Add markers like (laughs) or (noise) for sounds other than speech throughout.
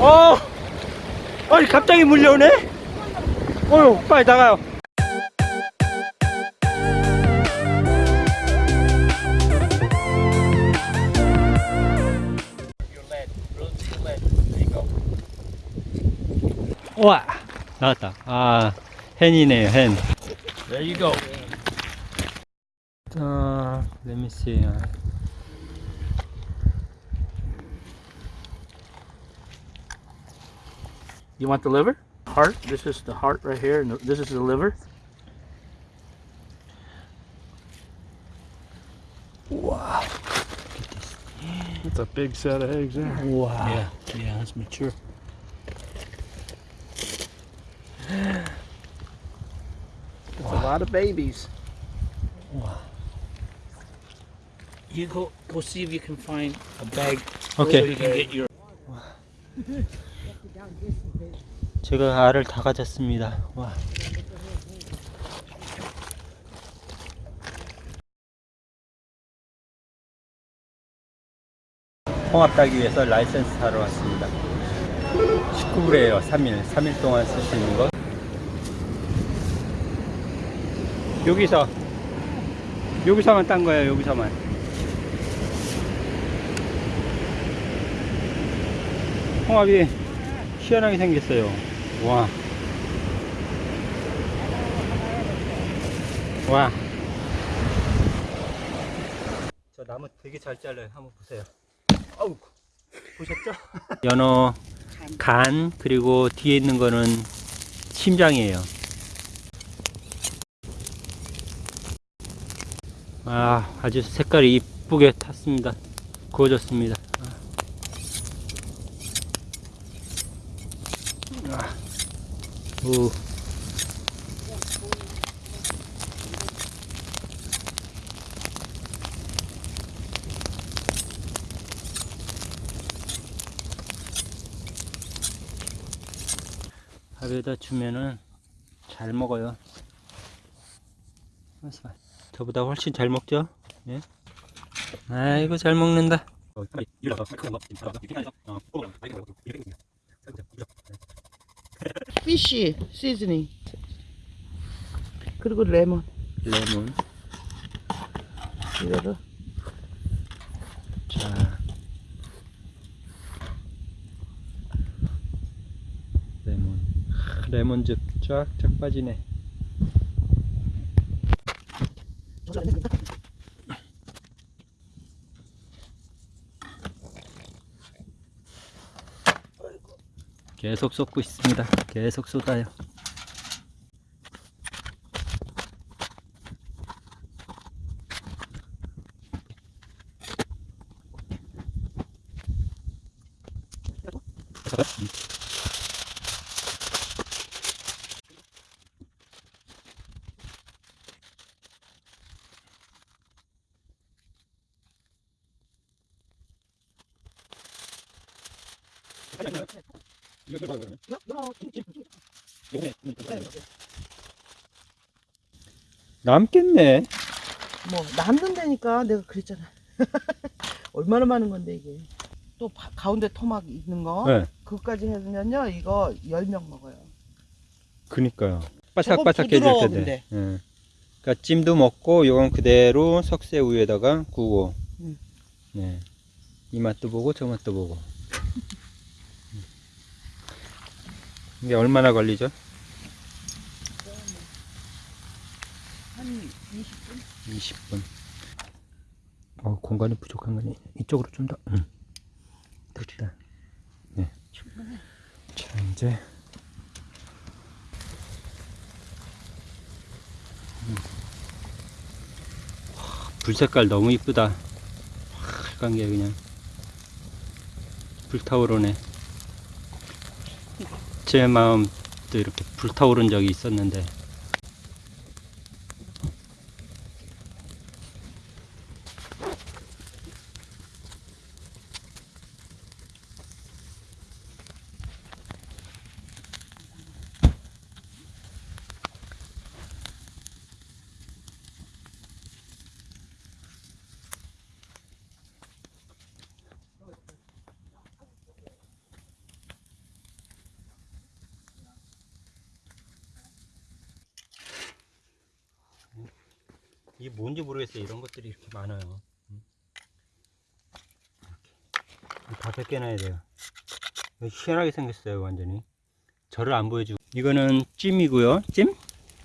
아. 어, 나가요. 와 나왔다 아 헨이네요 헨 There you go. 자, let me see. You want the liver? Heart. This is the heart right here, and this is the liver. Wow. That's a big set of eggs there. Wow. Yeah, yeah, that's mature. Lot of babies. You go go see if you can find a bag Okay. so you can get your. 제가 알을 다 가졌습니다. 와. 홍합 따기 위해서 라이센스 사러 왔습니다. 19불이에요. 3일. 3일 동안 쓸 수 있는 거. 여기서 여기서만 딴 거예요. 여기서만. 홍합이 희한하게 생겼어요. 와. 와. 저 나무 되게 잘 잘라요. 한번 보세요. 어우. 보셨죠? 연어 간 그리고 뒤에 있는 거는 심장이에요. 아, 아주 색깔이 이쁘게 탔습니다. 구워졌습니다. 오. 밥에다 주면은 잘 먹어요. 저보다 훨씬 잘 먹죠? 예? 아이고 잘 먹는다. 피쉬 시즈닝 그리고 레몬 레몬. 이거를 자. 레몬. 레몬즙 쫙쫙 빠지네. 계속 쏟고 있습니다. 계속 쏟아요. 남겠네. 뭐 남는다니까 내가 그랬잖아 (laughs) 얼마나 많은 건데 이게 또 바- 가운데 토막 있는 거 네. 그것까지 해주면요 이거 10명 먹어요 그니까요. 바삭바삭해질 텐데. 예. 그러니까 찜도 먹고 요건 그대로 석쇠 우유에다가 구워. 음. 네. 이 맛도 보고 저 맛도 보고. 음. 이게 얼마나 걸리죠? 한 20분 20분. 어, 공간이 부족한 거니 이쪽으로 좀 더. 음. 됐다. 네. 자, 이제 음. 와, 불 색깔 너무 이쁘다. 빨간 게 그냥 불타오르네. 제 마음도 이렇게 불타오른 적이 있었는데 이게 뭔지 모르겠어요. 이런 것들이 이렇게 많아요. 음. 이렇게. 다 벗겨놔야 돼요. 희한하게 생겼어요, 완전히. 저를 안 보여주고. 이거는 찜이고요. 찜?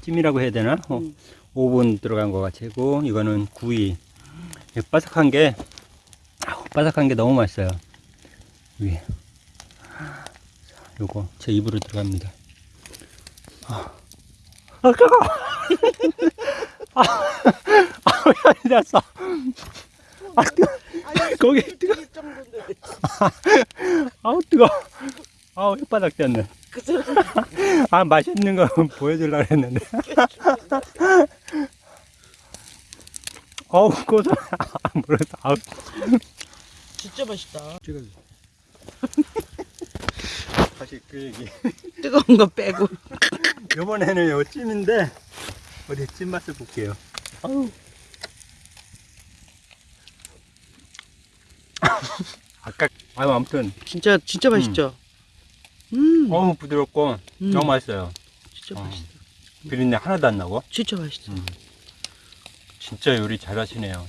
찜이라고 해야 되나? 어, 음. 오븐 들어간 것 같고, 이거는 구이. 바삭한 게, 아우, 바삭한 게 너무 맛있어요. 위에. 요거 제 입으로 들어갑니다. 아, 아 뜨거! (laughs) 아, (laughs) 아, 왜 앉았어? 아, 뜨거! 거기 손이 뜨거-. (laughs) 아우, 뜨거! 아우, 혓바닥. 그 사람 (laughs) 아, 맛있는 거 보여주려고 했는데. 어우, 고소. 아, 모르겠어. 아우. 진짜 맛있다. 찍어줘. 다시 그 얘기. 뜨거운 거 빼고. 이번에는 요 찜인데, 어디 찜 맛을 볼게요. 아우. (laughs) 아까, 아유, 아무튼, 진짜 진짜 맛있죠. 음, 너무 부드럽고, 음. 너무 맛있어요. 진짜 어. 맛있다. 비린내 하나도 안 나고. 진짜 맛있어. 음. 진짜 요리 잘하시네요.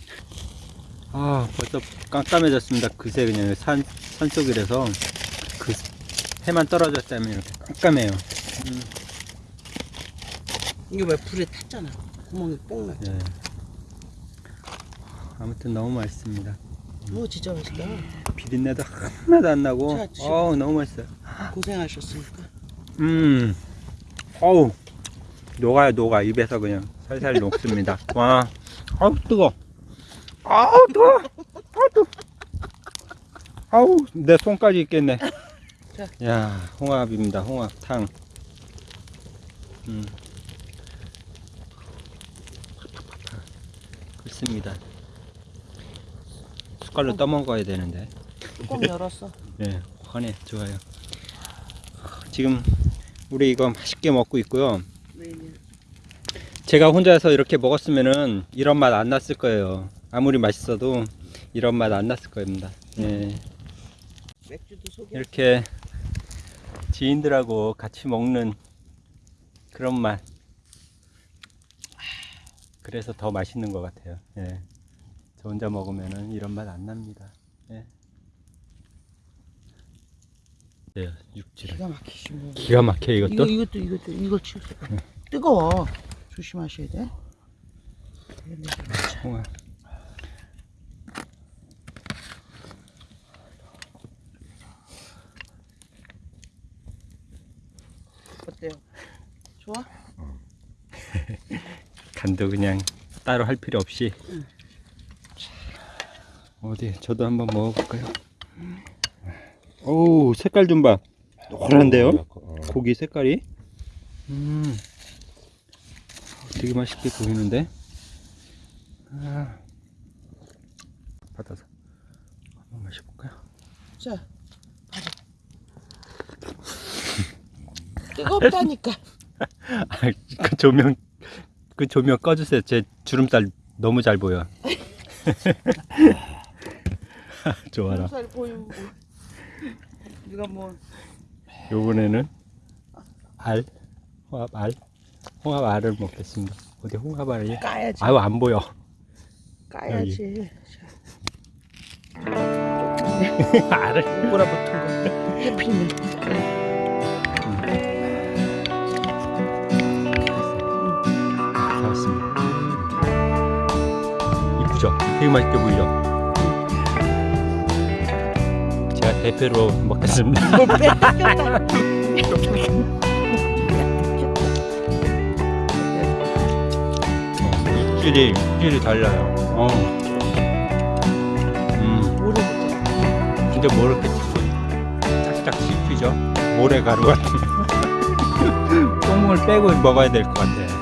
아, 벌써 깜깜해졌습니다. 그새 그냥 산, 산속이라서 그 해만 떨어졌다면 이렇게 깜깜해요. 이게 왜 불에 탔잖아. 구멍이 뽕 나. 예. 아무튼 너무 맛있습니다. 오 진짜 맛있다. 비린내도 하나도 안 나고, 자. 어우, 너무 맛있어요. 고생하셨으니까. 음, 어우, 녹아요, 녹아. 입에서 그냥 살살 녹습니다. (laughs) 와, 아우, 뜨거. 아우, 뜨거. 아우, 뜨거. 아우, 내 손까지 있겠네. 자. 야, 홍합입니다. 홍합탕. 음. 그렇습니다. 숟갈로 떠먹어야 되는데. 뚜껑 열었어. (laughs) 네, 환해 좋아요. 지금 우리 이거 맛있게 먹고 있고요. 제가 혼자서 이렇게 먹었으면은 이런 맛 안 났을 거예요. 아무리 맛있어도 이런 맛 안 났을 겁니다. 예. 이렇게 지인들하고 같이 먹는 그런 맛. 그래서 더 맛있는 것 같아요. 예. 저 혼자 먹으면은 이런 맛 안 납니다. 예. 네, 육지를. 기가 막히시 뭐. 기가 막혀 이거 이것도. 이것도 이것도 이걸 치우세요. 뜨거워. 조심하셔야 돼. 홍합. 어때요? 좋아? 간도 그냥 따로 할 필요 없이 응. 어디 저도 한번 먹어볼까요? 오 색깔 좀 봐. 노란데요? 고기 색깔이? 음, 되게 맛있게 보이는데. 아, 받아서 한번 마셔볼까요? 자, 봐봐. 뜨겁다니까. (laughs) 아, 그 조명 그 조명 꺼주세요. 제 주름살 너무 잘 보여. (laughs) 좋아라. 살 보이면 뭐. 네가 뭐 요번에는 알, 홍합 알, 홍합 알을 먹겠습니다. 어디 홍합 알이? 까야지. 아유 안 보여. 까야지. (laughs) 알을. 뭐라 붙은 거. 해피는. 잘했습니다. 이쁘죠? 되게 맛있게 보이죠? 제가 대표로 먹겠습니다. (laughs) 육질이 육질이 달라요. 어. 음. 근데 뭐 이렇게 씹고 짝짝 씹히죠? 모래가루 같은. 똥을 빼고 먹어야 될 것 같아.